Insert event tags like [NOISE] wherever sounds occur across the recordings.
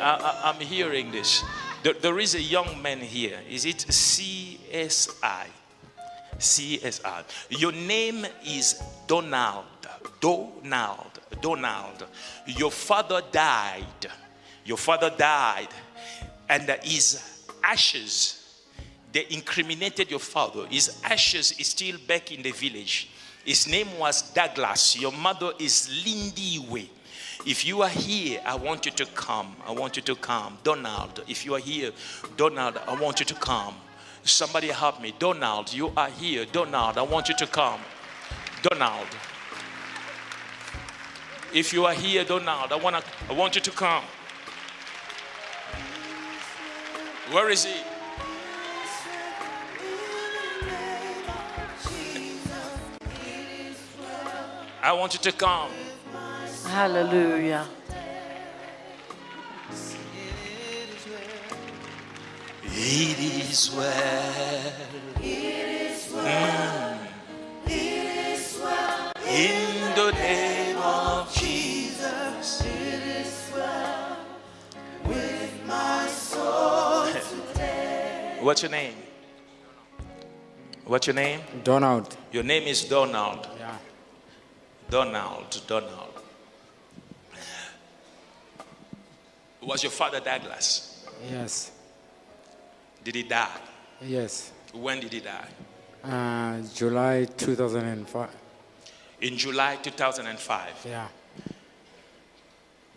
I, am hearing this. There, there is a young man here. Is it CSI? CSI. Your name is Donald. Donald. Donald. Your father died. Your father died. And his ashes, they incriminated your father. His ashes is still back in the village. His name was Douglas. Your mother is Lindy Way. If you are here, I want you to come. I want you to come. Donald, if you are here, Donald, I want you to come. Somebody help me. Donald, you are here. Donald, I want you to come. Donald. If you are here, Donald, I want, to, I want you to come. Where is he? I want you to come. Hallelujah. It is well. It is well. Mm. It is well. In the name of Jesus. It is well with my soul today. What's your name? What's your name? Donald. Your name is Donald. Yeah. Donald. Donald. Was your father Douglas? Yes. Did he die? Yes. When did he die? Uh, July 2005. In July 2005? Yeah.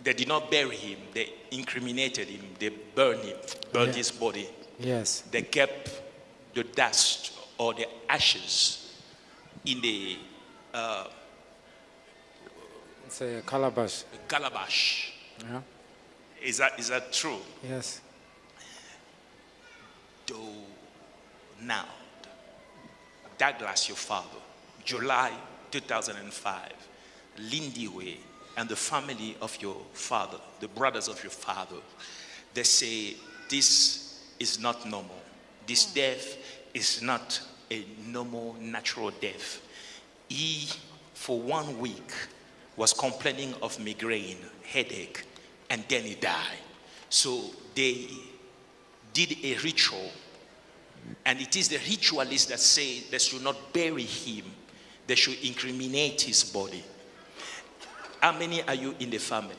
They did not bury him. They incriminated him. They burned him, burned yeah. his body. Yes. They kept the dust or the ashes in the uh, it's a calabash. Calabash. Yeah. Is that is that true? Yes. Do now, Douglas, your father, July 2005, Lindiwe, and the family of your father, the brothers of your father, they say this is not normal. This hmm. death is not a normal, natural death. He, for one week, was complaining of migraine, headache, and then he died. So they did a ritual and it is the ritualists that say they should not bury him. They should incriminate his body. How many are you in the family?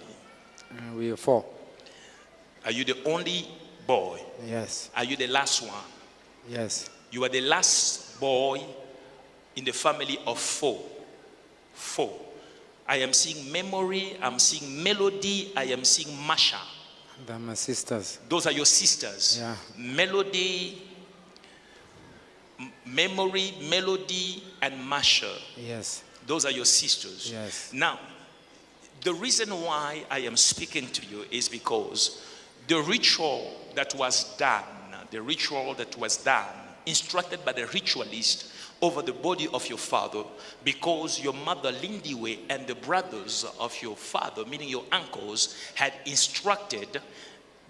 Uh, we are four. Are you the only boy? Yes. Are you the last one? Yes. You are the last boy in the family of four. Four. I am seeing memory, I'm seeing melody, I am seeing Masha. They're my sisters. Those are your sisters. Yeah. Melody, memory, melody, and Masha. Yes. Those are your sisters. Yes. Now, the reason why I am speaking to you is because the ritual that was done, the ritual that was done, instructed by the ritualist over the body of your father, because your mother Lindiwe and the brothers of your father, meaning your uncles, had instructed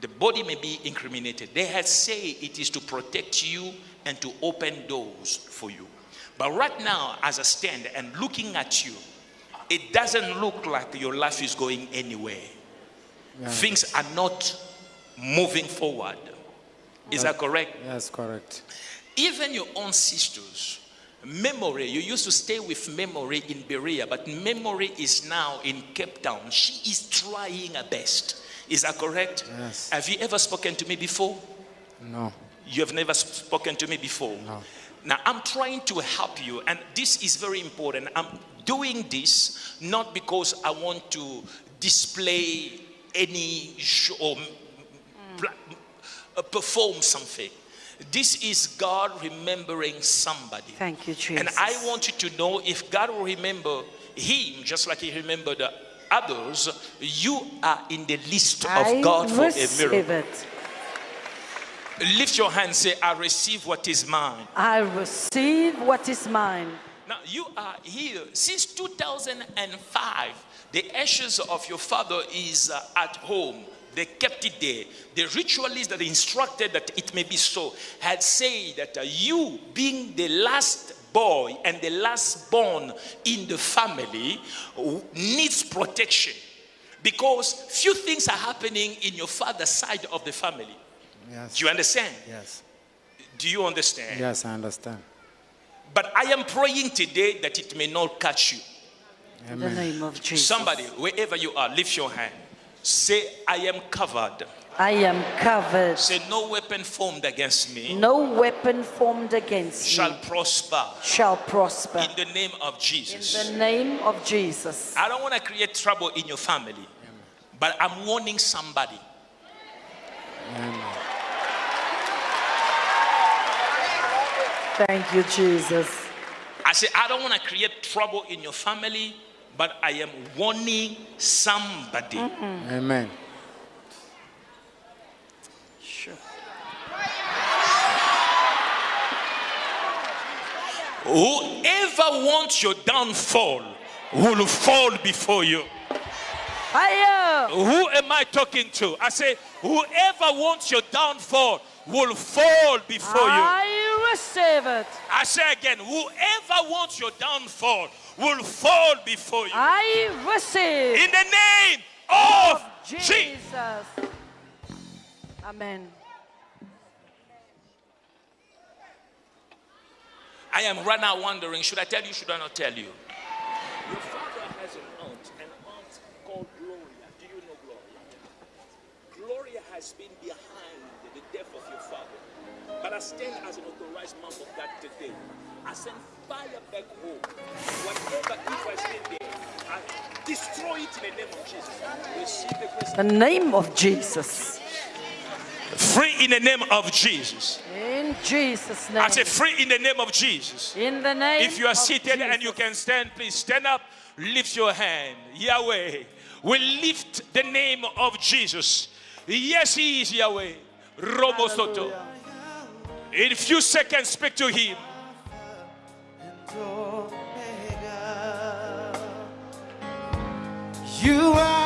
the body may be incriminated. They had said it is to protect you and to open doors for you. But right now, as I stand and looking at you, it doesn't look like your life is going anywhere. Yeah. Things are not moving forward. Is that, that correct? Yes, correct. Even your own sisters, memory, you used to stay with memory in Berea, but memory is now in Cape Town. She is trying her best. Is that correct? Yes. Have you ever spoken to me before? No. You have never spoken to me before. No. Now, I'm trying to help you, and this is very important. I'm doing this not because I want to display any show or mm. perform something. This is God remembering somebody. Thank you, Jesus. And I want you to know if God will remember him, just like he remembered others, you are in the list of I God for a miracle. It. Lift your hand say, I receive what is mine. I receive what is mine. Now, you are here since 2005. The ashes of your father is uh, at home. They kept it there. The ritualists that instructed that it may be so had said that uh, you, being the last boy and the last born in the family, needs protection. Because few things are happening in your father's side of the family. Yes. Do you understand? Yes. Do you understand? Yes, I understand. But I am praying today that it may not catch you. In the name of Jesus. Somebody, wherever you are, lift your hand. Say, I am covered. I am covered. Say, no weapon formed against me No weapon formed against shall me prosper shall prosper. in the name of Jesus. In the name of Jesus. I don't want to create trouble in your family, but I'm warning somebody. Amen. Thank you, Jesus. I say, I don't want to create trouble in your family, but I am warning somebody. Mm-hmm. Amen. Sure. Whoever wants your downfall will fall before you. Fire! Who am I talking to? I say, whoever wants your downfall will fall before you. I receive it. I say again, whoever wants your downfall will fall before you. I receive. In the name of Jesus. Jesus. Amen. I am right now wondering, should I tell you, should I not tell you? Your father has an aunt, an aunt called Gloria. Do you know Gloria? Gloria has been behind the death of your father. But I stand as an authorized man of God today. I send fire back home. Whatever evil has been there, I destroy it in the name of Jesus. Receive the grace. The name of Jesus. Free in the name of Jesus. In Jesus' name. I say free in the name of Jesus. In the name If you are of seated and you can stand, please stand up, lift your hand. Yahweh, we lift the name of Jesus. Yes, He is Yahweh. Robo Soto. In a few seconds, speak to Him. You are.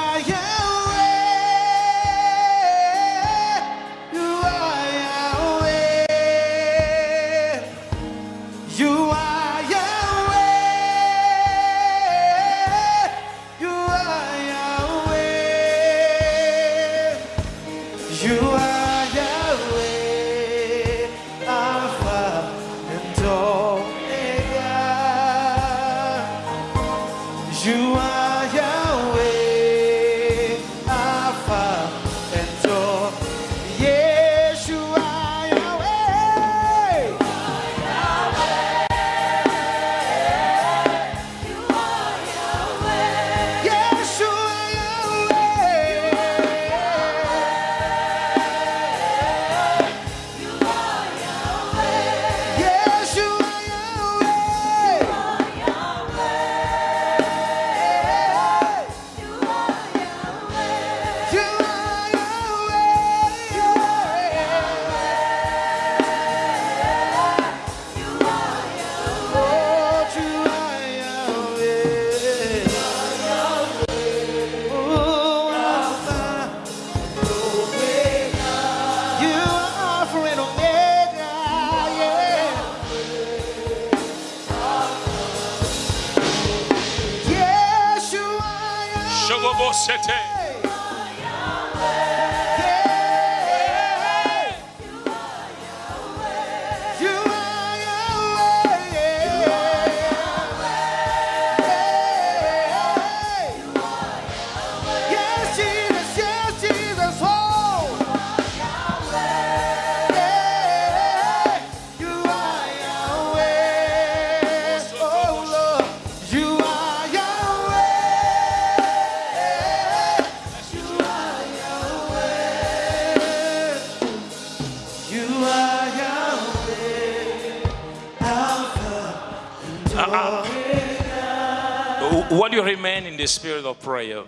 While you remain in the spirit of prayer,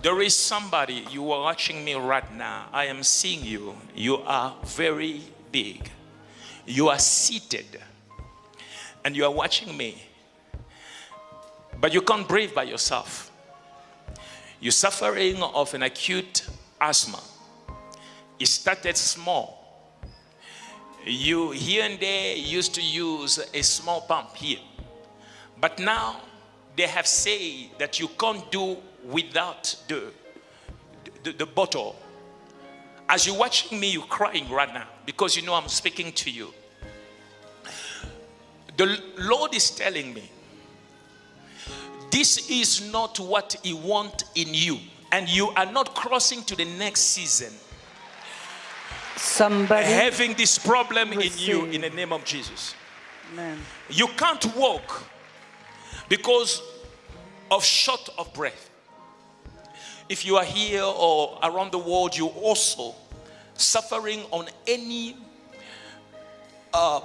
there is somebody you are watching me right now. I am seeing you. You are very big. You are seated and you are watching me. But you can't breathe by yourself. You're suffering of an acute asthma. It started small. You here and there used to use a small pump here. But now they have said that you can't do without the, the, the bottle. As you're watching me, you're crying right now because you know I'm speaking to you. The Lord is telling me this is not what He wants in you, and you are not crossing to the next season Somebody. having this problem in you in the name of Jesus. Amen. You can't walk because of short of breath. If you are here or around the world, you also suffering on any uh,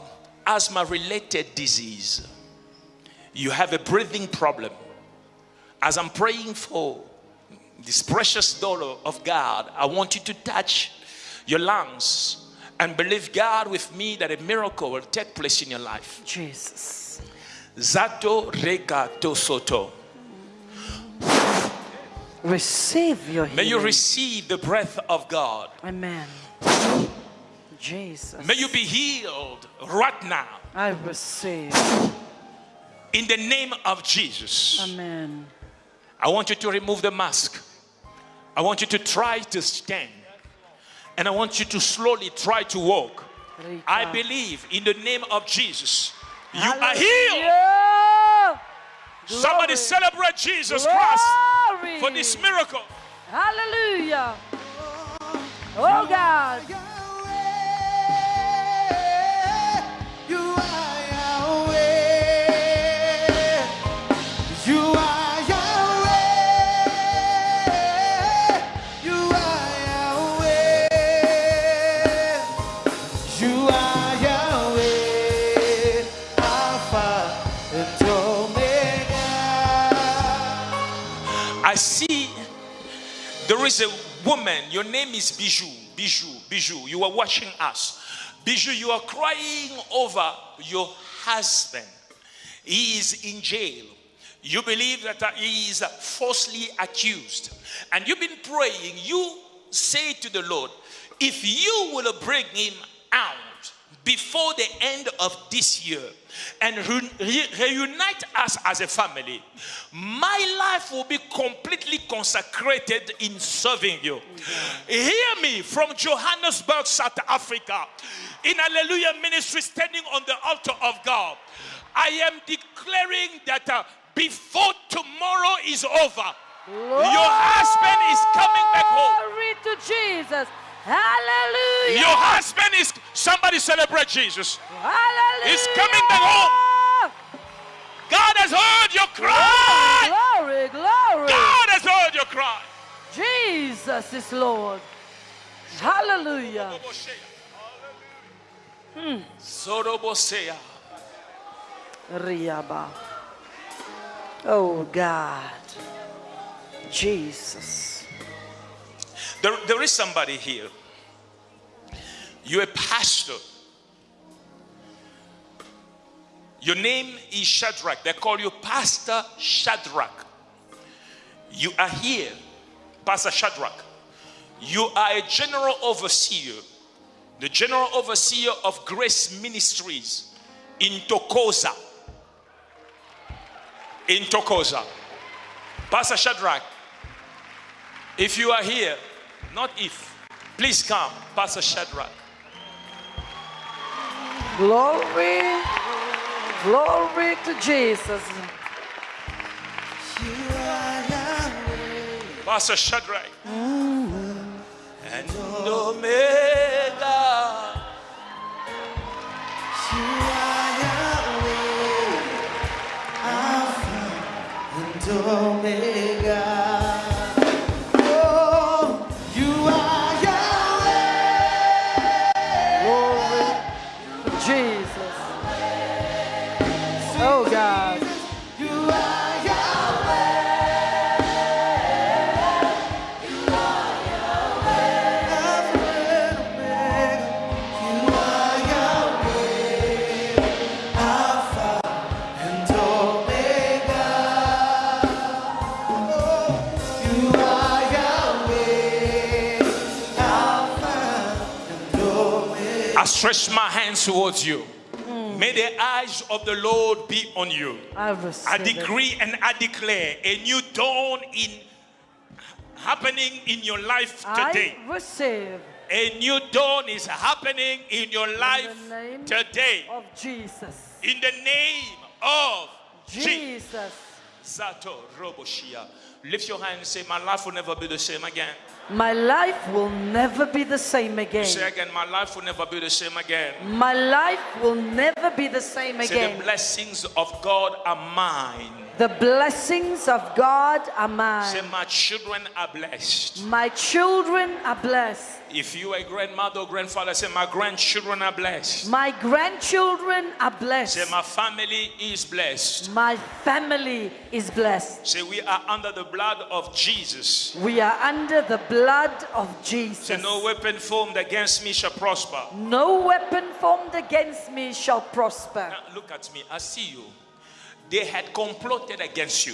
asthma related disease. You have a breathing problem. As I'm praying for this precious dollar of God, I want you to touch your lungs and believe God with me that a miracle will take place in your life. Jesus. Zato rega to soto. Receive your May you receive the breath of God. Amen. Jesus. May you be healed right now I receive. in the name of Jesus. Amen. I want you to remove the mask. I want you to try to stand. And I want you to slowly try to walk. I believe in the name of Jesus. You are healed. Somebody celebrate Jesus Christ for this miracle. Hallelujah. Oh God. Woman, your name is Bijou. Bijou, Bijou. You are watching us. Bijou, you are crying over your husband. He is in jail. You believe that uh, he is falsely accused. And you've been praying. You say to the Lord, if you will bring him out before the end of this year and re- re- reunite us as a family, my life will be completely consecrated in serving you. Hear me from Johannesburg, South Africa, in Alleluia Ministry, standing on the altar of God. I am declaring that uh, before tomorrow is over, your husband is coming back home. Glory to Jesus. Hallelujah. Your husband is somebody celebrate Jesus. Hallelujah. He's coming back home. God has heard your cry. Glory, glory. God has heard your cry. Jesus is Lord. Hallelujah. Hmm. Zorobosea. Riaba. Oh God. Jesus. There, there is somebody here. You're a pastor. Your name is Shadrach. They call you Pastor Shadrach. You are here, Pastor Shadrach. You are a general overseer, the general overseer of Grace Ministries in Tokoza. In Tokoza. Pastor Shadrach, if you are here, not if, please come, Pastor Shadrach. Glory. Glory to Jesus. Pastor Shadrach. And Omega. Omega. Stretch my hands towards you. Hmm. May the eyes of the Lord be on you. I I it. decree and I declare a new dawn in happening in your life today. I receive A new dawn is happening in your life in the name today. of Jesus. In the name of Jesus. Jesus. Zato Roboshia. Lift your hand and say, My life will never be the same again. My life will never be the same again. Say again. again, My life will never be the same again. My life will never be the same Say, The blessings of God are mine. The blessings of God are mine. Say. My children are blessed. My children are blessed. If you are a grandmother or grandfather, say, My grandchildren are blessed. My grandchildren are blessed. Say. My family is blessed. My family is blessed. Say, We are under the blood of Jesus. We are under the blood of Jesus. Say. No weapon formed against me shall prosper. No weapon formed against me shall prosper. Now, look at me. I see you. They had complotted against you.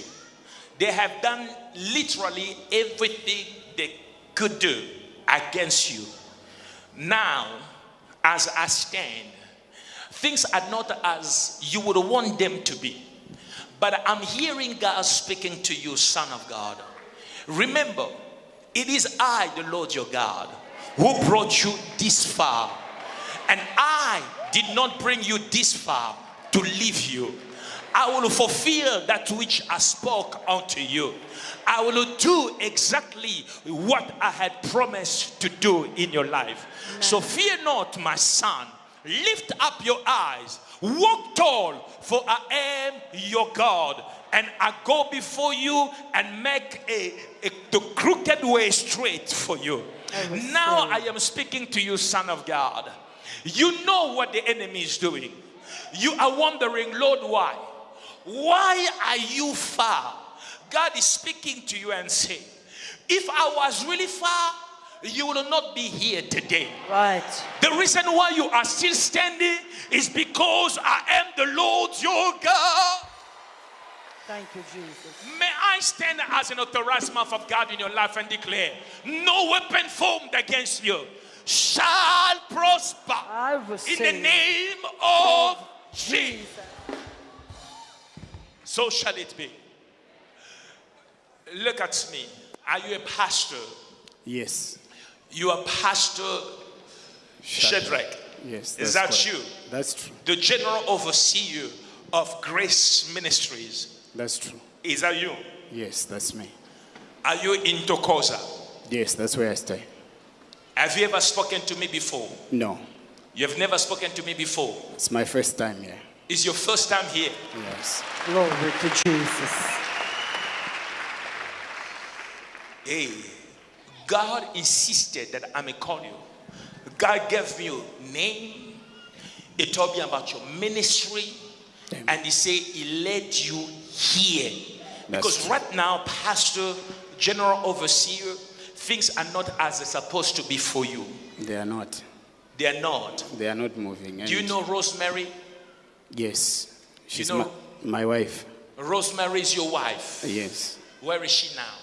They have done literally everything they could do against you. Now, as I stand, things are not as you would want them to be. But I'm hearing God speaking to you, son of God. Remember, it is I, the Lord your God, who brought you this far. And I did not bring you this far to leave you. I will fulfill that which I spoke unto you. I will do exactly what I had promised to do in your life. So fear not, my son. Lift up your eyes. Walk tall, for I am your God. And I go before you and make a, a- the crooked way straight for you. receive. Now I am speaking to you, son of God. You know what the enemy is doing. You are wondering, Lord, why? Why are you far? God is speaking to you and saying, if I was really far, you will not be here today. Right. The reason why you are still standing is because I am the Lord your God. Thank you, Jesus. May I stand as an authorized mouth of God in your life and declare, no weapon formed against you shall prosper in the name of Jesus. Jesus. So shall it be. Look at me. Are you a pastor? Yes. You are Pastor Shadrach. Yes. Is that correct. you? That's true. The general overseer of Grace Ministries. That's true. Is that you? Yes, that's me. Are you in Tokoza? Yes, that's where I stay. Have you ever spoken to me before? No, You have never spoken to me before. it's my first time here. It's your first time here. Yes. Glory to Jesus. Hey, God insisted that I may call you. God gave me your name. He told me about your ministry. Amen. And he said he led you here. That's because true. right now, Pastor, General Overseer, things are not as they're supposed to be for you. They are not. They are not. They are not moving. Do you know Rosemary? Yes. She's know- my, my wife. Rosemary is your wife. Yes. Where is she now?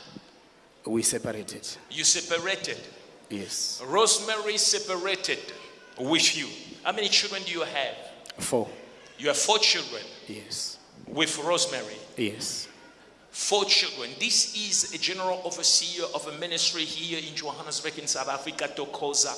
We separated. You separated. Yes. Rosemary separated with you. How many children do you have? Four. You have four children Yes. with Rosemary. Yes. Four children. This is a general overseer of a ministry here in Johannesburg in South Africa, Tokoza.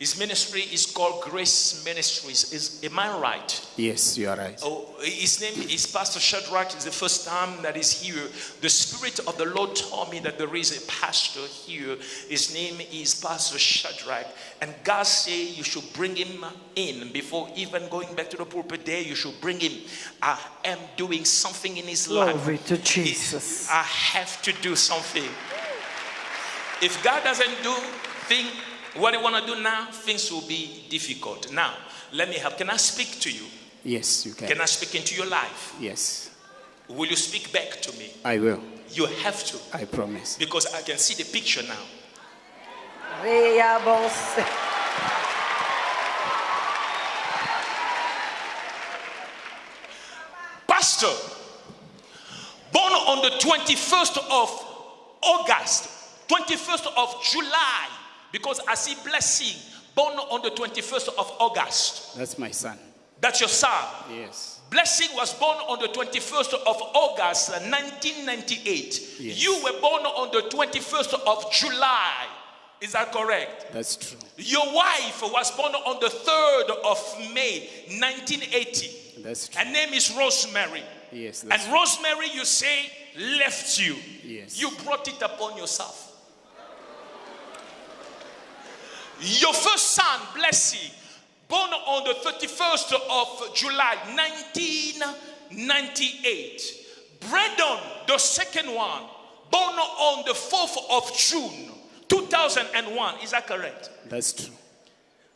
His ministry is called Grace Ministries. Is, am I right? Yes, you are right. Oh, his name is Pastor Shadrach. It's the first time that he's here. The Spirit of the Lord told me that there is a pastor here. His name is Pastor Shadrach. And God said you should bring him in before even going back to the pulpit there. You should bring him. I am doing something in his life. Glory to Jesus. I have to do something. If God doesn't do thing, what you want to do now, things will be difficult. Now, let me help. Can I speak to you? Yes, you can. Can I speak into your life? Yes. Will you speak back to me? I will. You have to, I promise. because I can see the picture now. Pastor, born on the 21st of August, 21st of July, because I see blessing, born on the 21st of August. That's my son. That's your son. Yes. Blessing was born on the 21st of August uh, 1998. Yes. You were born on the 21st of July. Is that correct? That's true. Your wife was born on the 3rd of May 1980. That's true. Her name is Rosemary. Yes, And Rosemary, you say, left you. Yes. You brought it upon yourself. Your first son, Blessing, born on the 31st of July 1998. Brandon, the second one, born on the 4th of June 2001. Is that correct? that's true.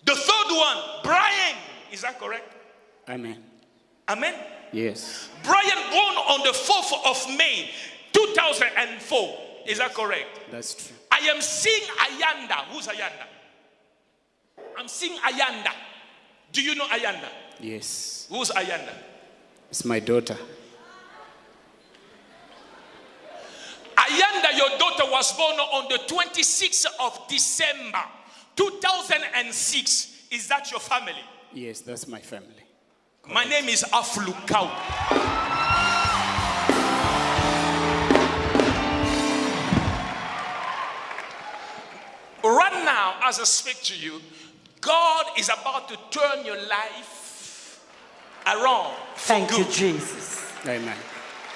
The third one, Brian. Is that correct? Amen. Amen. Yes. Brian born on the 4th of May 2004. Is that correct? That's true. I am seeing Ayanda. Who's Ayanda? I'm seeing Ayanda. Do you know Ayanda? Yes. Who's Ayanda? It's my daughter. Ayanda, your daughter was born on the 26th of December 2006. Is that your family? Yes, that's my family. My name is Alph Lukau. Right now, as I speak to you, God is about to turn your life around. for Thank you. Jesus. Amen.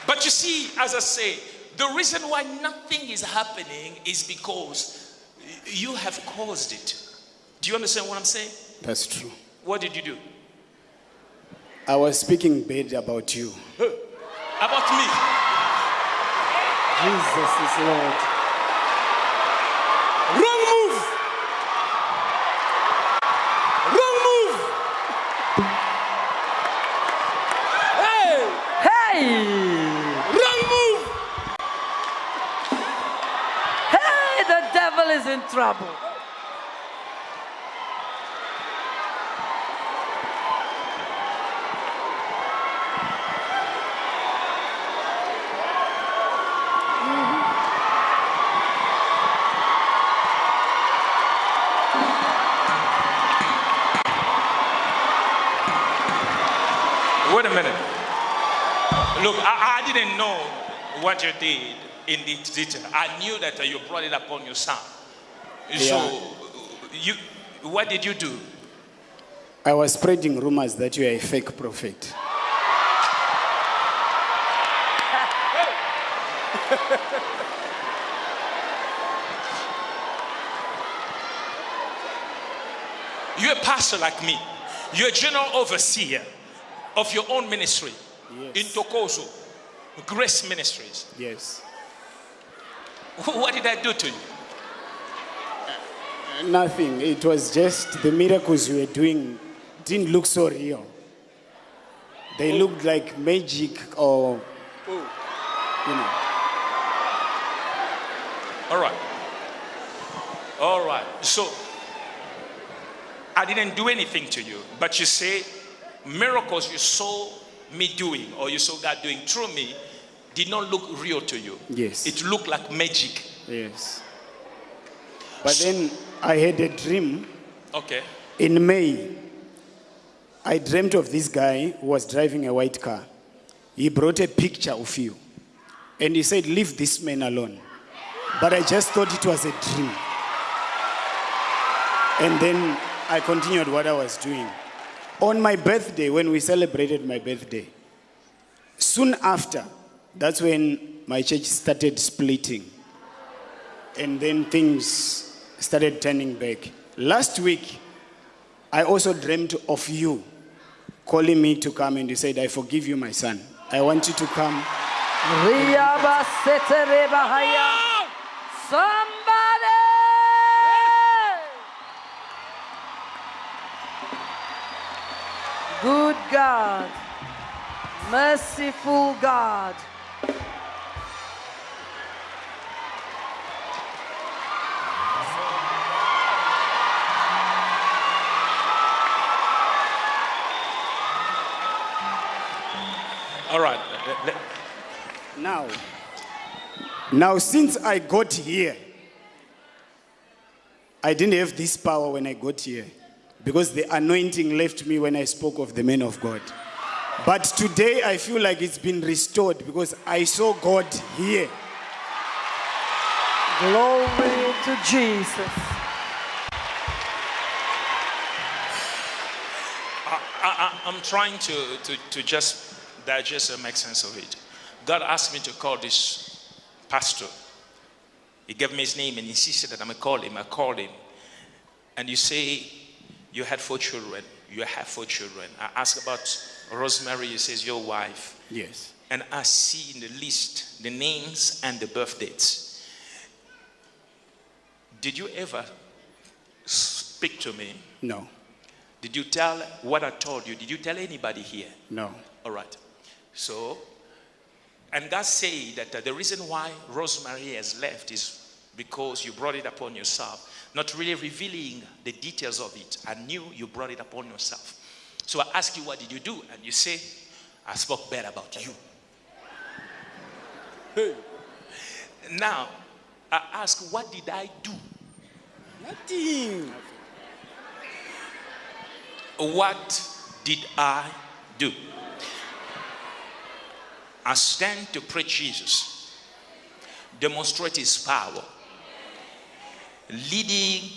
But you see, as I say, the reason why nothing is happening is because you have caused it. Do you understand what I'm saying? That's true. What did you do? I was speaking bad about you. About me. Jesus is Lord. Hey! Wrong move! Hey, the devil is in trouble. Wait a minute. Look, I, I didn't know what you did in the detail. I knew that you brought it upon your son. So, you, what did you do? I was spreading rumors that you are a fake prophet. [LAUGHS] You're a pastor like me. You're a general overseer of your own ministry Yes. in Tokoza, Grace Ministries. Yes. What did I do to you? Uh, nothing. It was just the miracles you were doing didn't look so real. They oh. looked like magic or, oh. you know. All right. All right. So, I didn't do anything to you, but you say miracles you saw me doing or you saw God doing through me did not look real to you. Yes. It looked like magic. Yes. But then I had a dream Okay. in May. I dreamt of this guy who was driving a white car. He brought a picture of you. And he said, Leave this man alone. But I just thought it was a dream. And then I continued what I was doing. On my birthday, when we celebrated my birthday, soon after, that's when my church started splitting. And then things started turning back. Last week, I also dreamt of you calling me to come, and you said, I forgive you, my son. I want you to come. Somebody! Good God, merciful God. All right. Let- let- Now, now since I got here, I didn't have this power when I got here because the anointing left me when I spoke of the men of God. But today I feel like it's been restored because I saw God here. Glory to Jesus. I, I, I'm trying to, to, to just digest and make sense of it. God asked me to call this pastor. He gave me his name and insisted that I'm going to call him. I called him. And you say you had four children. You have four children. I asked about Rosemary. You says your wife. Yes. And I see in the list the names and the birth dates. Did you ever speak to me? No. Did you tell what I told you? Did you tell anybody here? No. All right. So, and God said that uh, the reason why Rosemary has left is because you brought it upon yourself, not really revealing the details of it. I knew you brought it upon yourself. So I asked you, what did you do? And you say, I spoke bad about you. Now, I ask, what did I do? Nothing. What did I do? I stand to preach Jesus, demonstrate his power, leading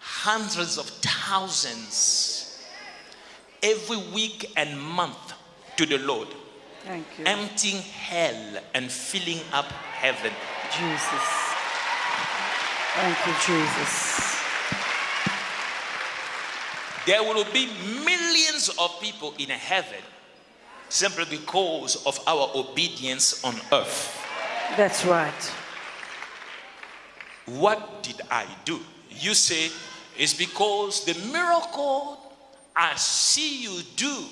hundreds of thousands every week and month to the Lord, Thank you, emptying hell and filling up heaven. Jesus. Thank you, Jesus. There will be millions of people in heaven simply because of our obedience on earth. That's right. What did I do? You say it's because the miracle I see you do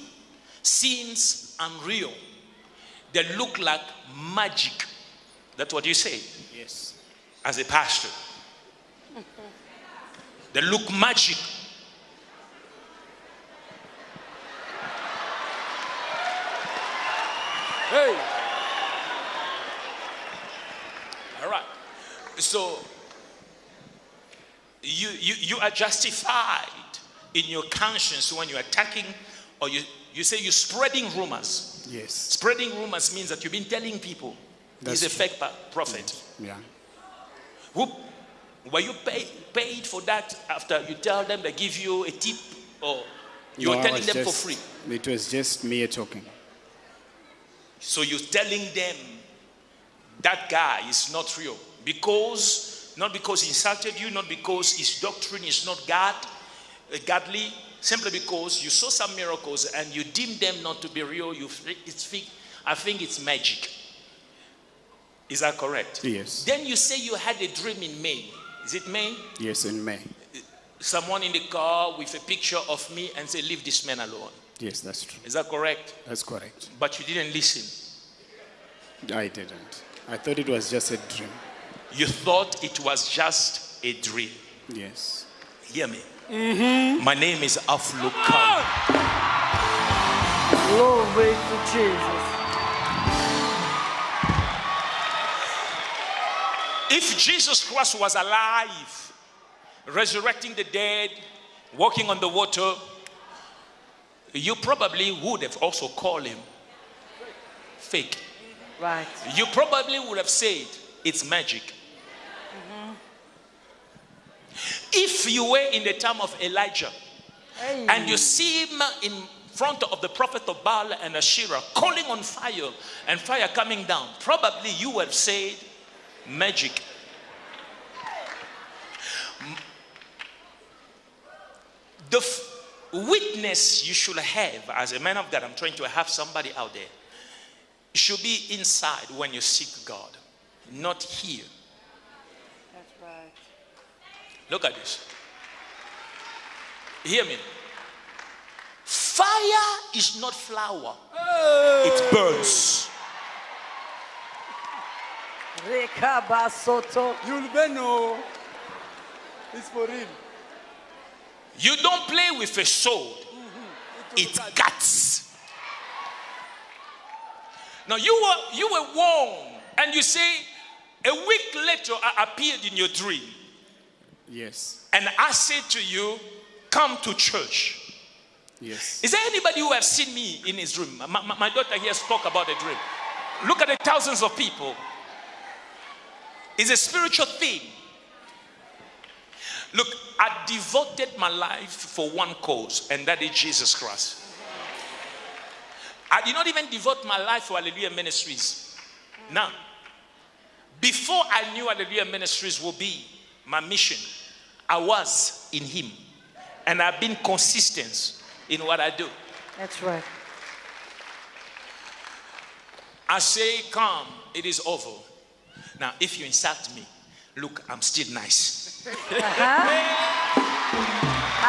seems unreal. They look like magic. That's what you say Yes. as a pastor. They look magic. Hey. All right. So you, you, you are justified in your conscience when you're attacking or you, you say you're spreading rumors. Yes. Spreading rumors means that you've been telling people That's he's a true. fake prophet. Mm, yeah. Who, were you pay, paid for that after you tell them they give you a tip or you're No, telling them for free? It was just me talking. So you're telling them that guy is not real because not because he insulted you, not because his doctrine is not God, uh, godly, simply because you saw some miracles and you deem them not to be real. You it's I think it's magic. Is that correct? Yes. Then you say you had a dream in May. Is it May? Yes, in May. Someone in the car with a picture of me and say, "Leave this man alone." Yes, that's true. Is that correct? That's correct. But you didn't listen. I didn't. I thought it was just a dream. You thought it was just a dream. Yes. Hear me. Mm-hmm. My name is Alph Lukau. Glory to Jesus. If Jesus Christ was alive, resurrecting the dead, walking on the water, you probably would have also called him fake. Right. You probably would have said it's magic. Mm-hmm. If you were in the time of Elijah Hey. and you see him in front of the prophet of Baal and Asherah calling on fire and fire coming down, probably you would have said magic. The witness you should have as a man of God, I'm trying to have somebody out there, should be inside when you seek God, not here. That's right. Look at this. Hear me. Fire is not flour, it burns. Rekabasoto. You'll be no. It's for real. You don't play with a sword, it cuts. Now you were you were warned, and you say a week later I appeared in your dream, Yes. and I said to you, Come to church. Yes. Is there anybody who have seen me in his dream? My, my- my daughter here spoke about a dream. Look at the thousands of people. It's a spiritual thing. Look, I devoted my life for one cause, and that is Jesus Christ. I did not even devote my life for Alleluia Ministries. Now, before I knew Alleluia Ministries would be my mission, I was in Him. And I've been consistent in what I do. That's right. I say, Come, it is over. Now, if you insult me, look, I'm still nice.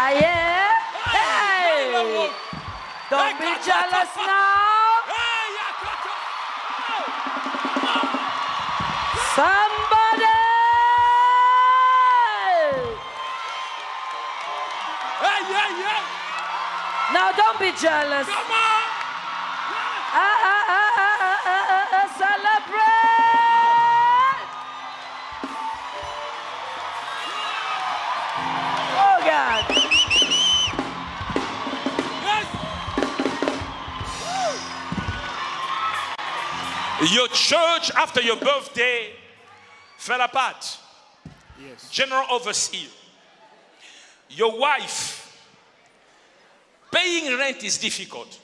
Ah, yeah? Hey! Don't be jealous now. Somebody! Now don't be jealous. Your church, after your birthday, fell apart. Yes. General overseer. Your wife, paying rent is difficult.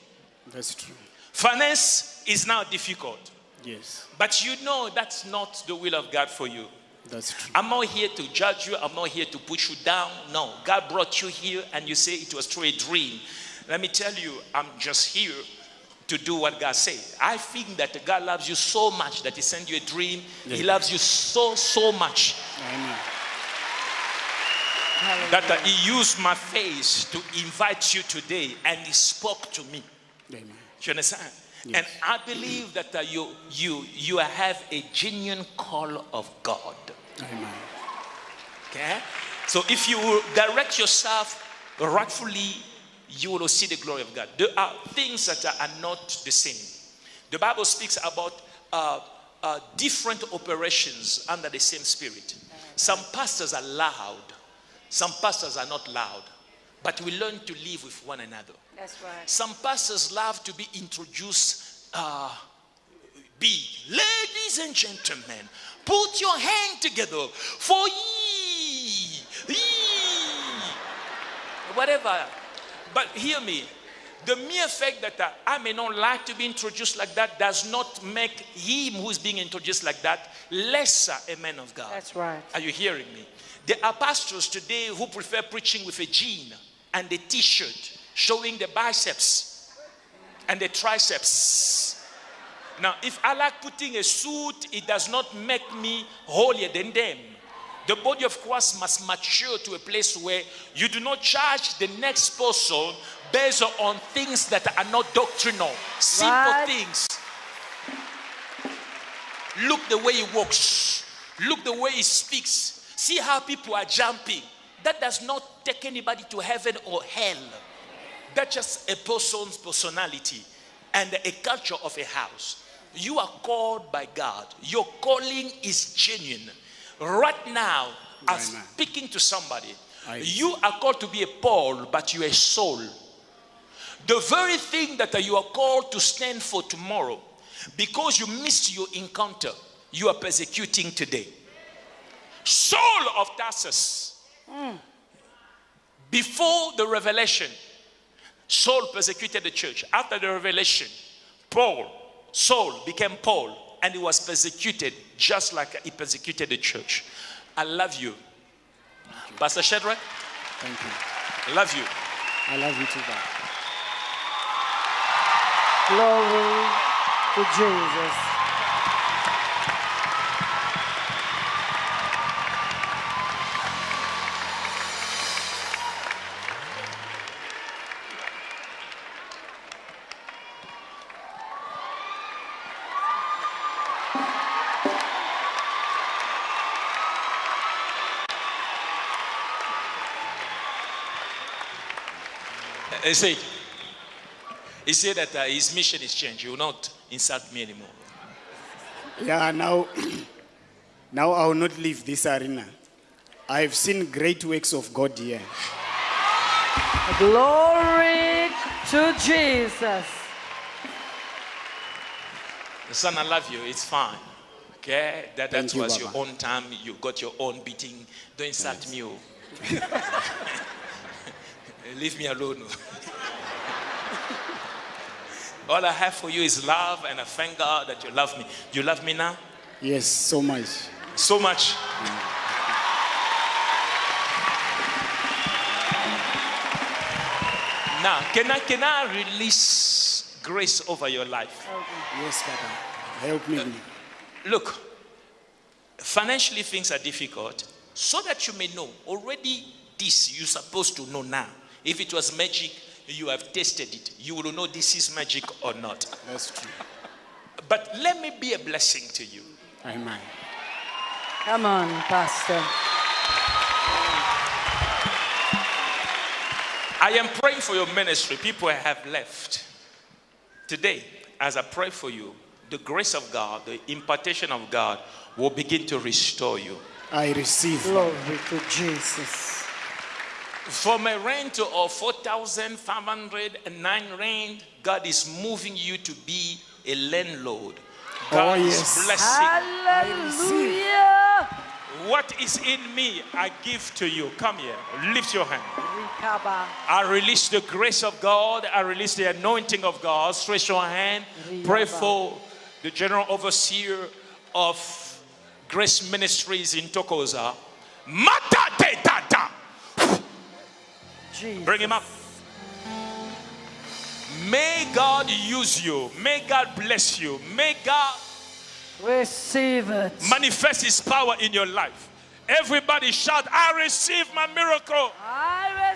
That's true. Finance is now difficult. Yes. But you know that's not the will of God for you. That's true. I'm not here to judge you. I'm not here to put you down. No, God brought you here and you say it was through a dream. Let me tell you, I'm just here to do what God said. I think that God loves you so much that He sent you a dream. He loves you so, so much Amen. that uh, He used my face to invite you today and He spoke to me. Amen. Do you understand? Yes. And I believe that uh, you, you, you have a genuine call of God. Amen. Okay? So if you direct yourself rightfully, you will see the glory of God. There are things that are, not the same. The Bible speaks about uh, uh, different operations under the same spirit. Some pastors are loud, some pastors are not loud, but we learn to live with one another. That's right. Some pastors love to be introduced uh, big. Ladies and gentlemen, put your hand together for ye. ye. Whatever. But hear me. The mere fact that I may not like to be introduced like that does not make him who is being introduced like that lesser a man of God. That's right. Are you hearing me? There are pastors today who prefer preaching with a jean and a t-shirt showing the biceps and the triceps. Now, if I like putting a suit, it does not make me holier than them. The body of Christ must mature to a place where you do not charge the next person based on things that are not doctrinal, simple Right. things. Look the way he walks. Look the way he speaks. See how people are jumping. That does not take anybody to heaven or hell. That's just a person's personality and a culture of a house. You are called by God. Your calling is genuine. Right now, I'm Amen. speaking to somebody. I- You are called to be a Paul, but you're a Saul. The very thing that you are called to stand for tomorrow, because you missed your encounter, you are persecuting today. Saul of Tarsus, hmm. before the revelation, Saul persecuted the church. After the revelation, Paul, Saul became Paul, and he was persecuted just like he persecuted the church. I love you. Pastor Shadrach, Thank you. I love you. I love you too, God. Glory to Jesus. He said, he said that uh, his mission is changed. He will not insult me anymore. Yeah, now, [CLEARS THROAT] now I will not leave this arena. I've seen great works of God here. Glory to Jesus. Son, I love you. It's fine. Okay? That, that you, was your own time. You got your own beating. Don't insult me. [LAUGHS] Leave me alone. All I have for you is love, and I thank God that you love me. You love me now? Yes, so much. So much. Now, can I, can I release grace over your life? Yes, Papa. Help me. Look, financially things are difficult, so that you may know already this you're supposed to know now. If it was magic, you have tested it. You will know this is magic or not. That's true. But let me be a blessing to you. Amen. Come on, Pastor. I am praying for your ministry. People have left. Today, as I pray for you, the grace of God, the impartation of God will begin to restore you. I receive. Glory to Jesus. From a rent of 4,509 rand, God is moving you to be a landlord. Oh, God Oh, yes. is blessing. Hallelujah. What is in me, I give to you. Come here. Lift your hand. Rikaba. I release the grace of God. I release the anointing of God. Stretch your hand. Pray for the general overseer of Grace Ministries in Tokoza. Mata te tata. Jesus. Bring him up. May God use you. May God bless you. May God Receive it. manifest his power in your life. Everybody shout, I receive my miracle. I